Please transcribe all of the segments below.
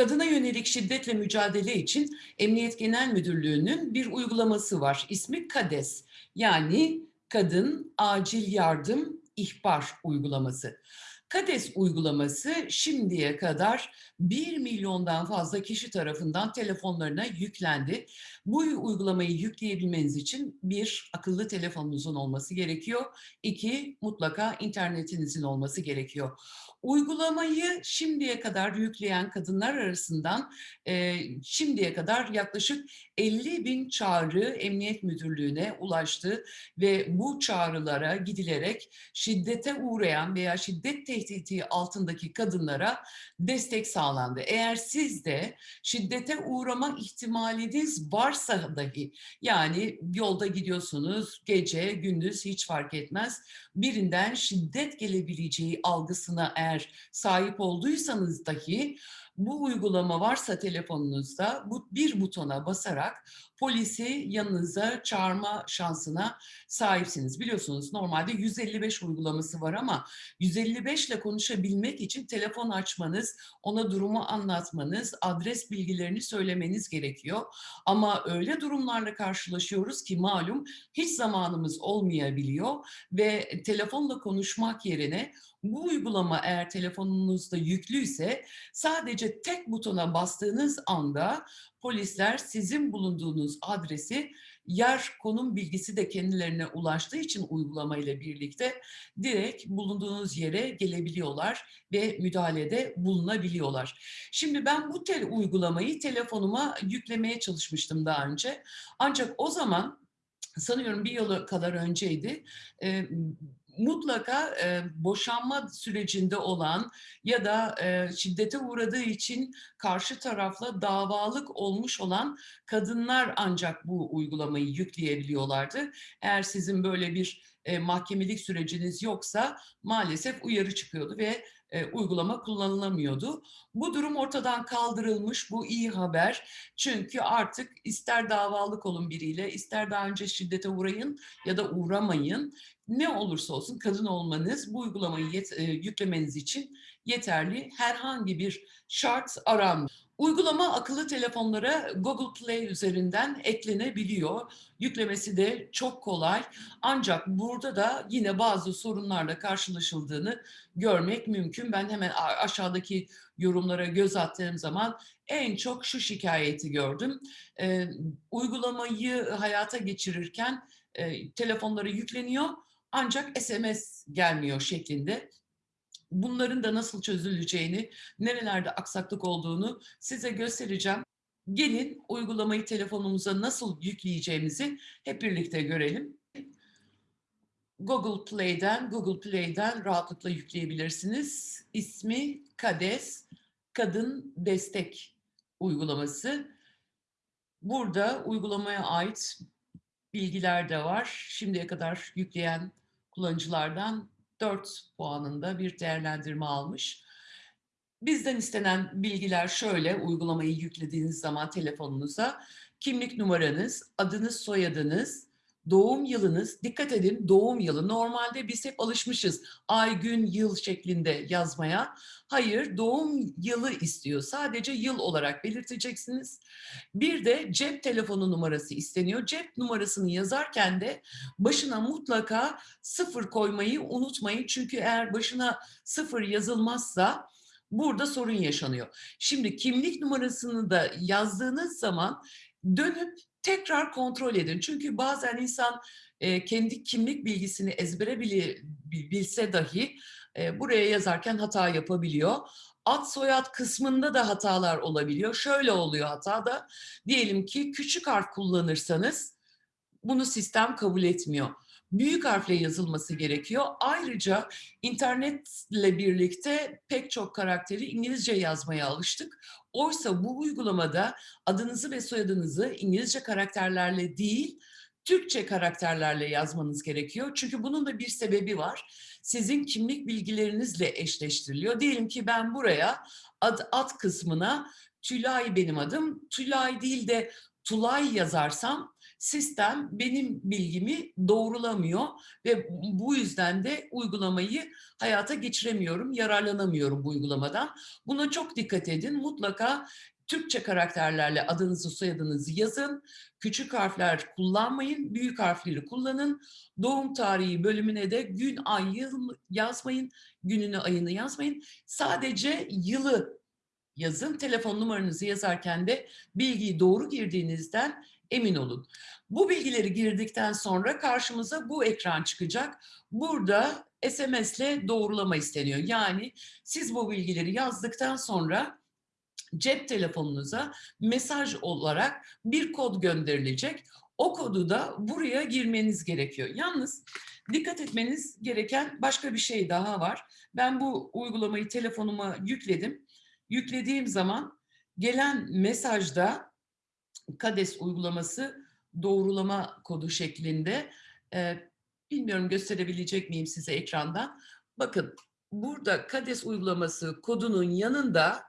Kadına yönelik şiddetle mücadele için Emniyet Genel Müdürlüğü'nün bir uygulaması var. İsmi KADES yani Kadın Acil Yardım İhbar Uygulaması. KADES uygulaması şimdiye kadar 1 milyondan fazla kişi tarafından telefonlarına yüklendi. Bu uygulamayı yükleyebilmeniz için bir, akıllı telefonunuzun olması gerekiyor. İki, mutlaka internetinizin olması gerekiyor. Uygulamayı şimdiye kadar yükleyen kadınlar arasından e, şimdiye kadar yaklaşık 50 bin çağrı Emniyet Müdürlüğü'ne ulaştı ve bu çağrılara gidilerek şiddete uğrayan veya şiddet tehdidi altındaki kadınlara destek sağlandı. Eğer siz de şiddete uğrama ihtimaliniz varsa dahi yani yolda gidiyorsunuz gece gündüz hiç fark etmez birinden şiddet gelebileceği algısına eğer sahip olduysanız dahi bu uygulama varsa telefonunuzda bu bir butona basarak polisi yanınıza çağırma şansına sahipsiniz. Biliyorsunuz normalde 155 uygulaması var ama 155 ile konuşabilmek için telefon açmanız, ona durumu anlatmanız, adres bilgilerini söylemeniz gerekiyor. Ama öyle durumlarla karşılaşıyoruz ki malum hiç zamanımız olmayabiliyor ve telefonla konuşmak yerine bu uygulama eğer telefonunuzda yüklüyse sadece tek butona bastığınız anda polisler sizin bulunduğunuz adresi yer konum bilgisi de kendilerine ulaştığı için uygulama ile birlikte direkt bulunduğunuz yere gelebiliyorlar ve müdahalede bulunabiliyorlar. Şimdi ben bu tel uygulamayı telefonuma yüklemeye çalışmıştım daha önce. Ancak o zaman sanıyorum bir yıl kadar önceydi mutlaka e, boşanma sürecinde olan ya da e, şiddete uğradığı için karşı tarafla davalık olmuş olan kadınlar ancak bu uygulamayı yükleyebiliyorlardı. Eğer sizin böyle bir e, mahkemelik süreciniz yoksa maalesef uyarı çıkıyordu ve e, uygulama kullanılamıyordu. Bu durum ortadan kaldırılmış, bu iyi haber. Çünkü artık ister davalık olun biriyle, ister daha önce şiddete uğrayın ya da uğramayın. Ne olursa olsun kadın olmanız bu uygulamayı yet, e, yüklemeniz için yeterli. Herhangi bir şart aranmıyor. Uygulama akıllı telefonlara Google Play üzerinden eklenebiliyor. Yüklemesi de çok kolay. Ancak burada da yine bazı sorunlarla karşılaşıldığını görmek mümkün. Ben hemen aşağıdaki yorumlara göz attığım zaman en çok şu şikayeti gördüm. Ee, uygulamayı hayata geçirirken e, telefonlara yükleniyor ancak SMS gelmiyor şeklinde bunların da nasıl çözüleceğini, nerelerde aksaklık olduğunu size göstereceğim. Gelin uygulamayı telefonumuza nasıl yükleyeceğimizi hep birlikte görelim. Google Play'den, Google Play'den rahatlıkla yükleyebilirsiniz. İsmi KADES, Kadın Destek uygulaması. Burada uygulamaya ait bilgiler de var. Şimdiye kadar yükleyen kullanıcılardan 4 puanında bir değerlendirme almış. Bizden istenen bilgiler şöyle, uygulamayı yüklediğiniz zaman telefonunuza kimlik numaranız, adınız, soyadınız, doğum yılınız, dikkat edin doğum yılı. Normalde biz hep alışmışız ay, gün, yıl şeklinde yazmaya. Hayır, doğum yılı istiyor. Sadece yıl olarak belirteceksiniz. Bir de cep telefonu numarası isteniyor. Cep numarasını yazarken de başına mutlaka sıfır koymayı unutmayın. Çünkü eğer başına sıfır yazılmazsa burada sorun yaşanıyor. Şimdi kimlik numarasını da yazdığınız zaman dönüp tekrar kontrol edin. Çünkü bazen insan e, kendi kimlik bilgisini ezbere bilse dahi e, buraya yazarken hata yapabiliyor. Ad soyad kısmında da hatalar olabiliyor. Şöyle oluyor hata da diyelim ki küçük harf kullanırsanız bunu sistem kabul etmiyor büyük harfle yazılması gerekiyor. Ayrıca internetle birlikte pek çok karakteri İngilizce yazmaya alıştık. Oysa bu uygulamada adınızı ve soyadınızı İngilizce karakterlerle değil, Türkçe karakterlerle yazmanız gerekiyor. Çünkü bunun da bir sebebi var. Sizin kimlik bilgilerinizle eşleştiriliyor. Diyelim ki ben buraya ad, ad kısmına Tülay benim adım. Tülay değil de Tulay yazarsam sistem benim bilgimi doğrulamıyor ve bu yüzden de uygulamayı hayata geçiremiyorum, yararlanamıyorum bu uygulamadan. Buna çok dikkat edin. Mutlaka Türkçe karakterlerle adınızı soyadınızı yazın. Küçük harfler kullanmayın, büyük harfleri kullanın. Doğum tarihi bölümüne de gün, ay, yıl yazmayın. Gününü, ayını yazmayın. Sadece yılı yazın. Telefon numaranızı yazarken de bilgiyi doğru girdiğinizden emin olun. Bu bilgileri girdikten sonra karşımıza bu ekran çıkacak. Burada SMS ile doğrulama isteniyor. Yani siz bu bilgileri yazdıktan sonra cep telefonunuza mesaj olarak bir kod gönderilecek. O kodu da buraya girmeniz gerekiyor. Yalnız dikkat etmeniz gereken başka bir şey daha var. Ben bu uygulamayı telefonuma yükledim. Yüklediğim zaman gelen mesajda KADES uygulaması doğrulama kodu şeklinde. Ee, bilmiyorum gösterebilecek miyim size ekrandan. Bakın burada KADES uygulaması kodunun yanında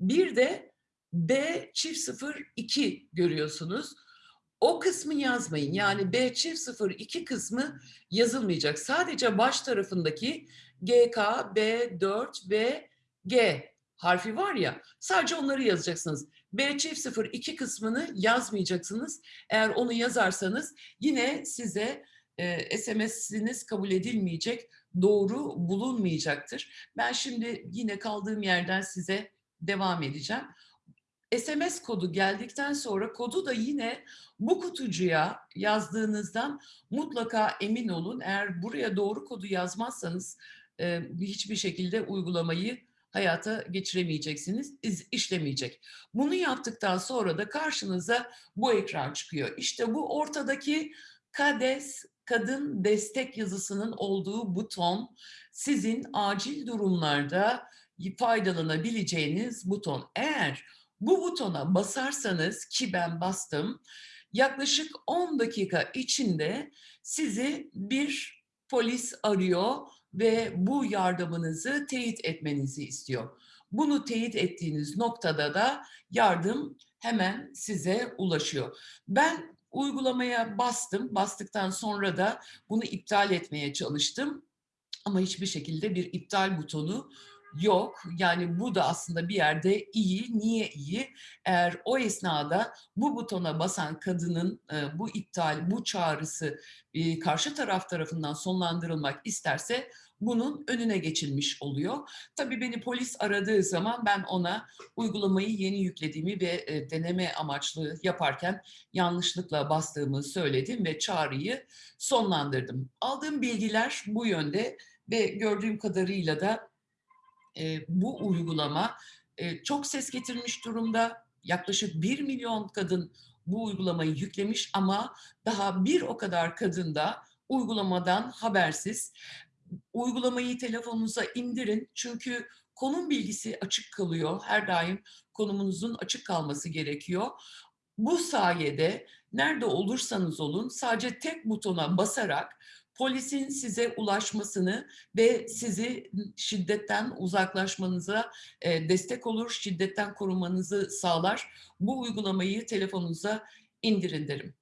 bir de B çift 02 görüyorsunuz. O kısmı yazmayın. Yani B çift 02 kısmı yazılmayacak. Sadece baş tarafındaki GK, B4 ve G harfi var ya sadece onları yazacaksınız. B çift 02 kısmını yazmayacaksınız. Eğer onu yazarsanız yine size e, SMS'iniz kabul edilmeyecek, doğru bulunmayacaktır. Ben şimdi yine kaldığım yerden size devam edeceğim. SMS kodu geldikten sonra kodu da yine bu kutucuya yazdığınızdan mutlaka emin olun. Eğer buraya doğru kodu yazmazsanız e, hiçbir şekilde uygulamayı hayata geçiremeyeceksiniz, iz, işlemeyecek. Bunu yaptıktan sonra da karşınıza bu ekran çıkıyor. İşte bu ortadaki KADES kadın destek yazısının olduğu buton sizin acil durumlarda faydalanabileceğiniz buton. Eğer bu butona basarsanız ki ben bastım yaklaşık 10 dakika içinde sizi bir polis arıyor ve bu yardımınızı teyit etmenizi istiyor. Bunu teyit ettiğiniz noktada da yardım hemen size ulaşıyor. Ben uygulamaya bastım. Bastıktan sonra da bunu iptal etmeye çalıştım. Ama hiçbir şekilde bir iptal butonu yok. Yani bu da aslında bir yerde iyi. Niye iyi? Eğer o esnada bu butona basan kadının e, bu iptal, bu çağrısı e, karşı taraf tarafından sonlandırılmak isterse bunun önüne geçilmiş oluyor. Tabii beni polis aradığı zaman ben ona uygulamayı yeni yüklediğimi ve e, deneme amaçlı yaparken yanlışlıkla bastığımı söyledim ve çağrıyı sonlandırdım. Aldığım bilgiler bu yönde ve gördüğüm kadarıyla da e, bu uygulama e, çok ses getirmiş durumda. Yaklaşık 1 milyon kadın bu uygulamayı yüklemiş ama daha bir o kadar kadın da uygulamadan habersiz. Uygulamayı telefonunuza indirin çünkü konum bilgisi açık kalıyor. Her daim konumunuzun açık kalması gerekiyor. Bu sayede nerede olursanız olun sadece tek butona basarak polisin size ulaşmasını ve sizi şiddetten uzaklaşmanıza e, destek olur, şiddetten korumanızı sağlar. Bu uygulamayı telefonunuza indirin derim.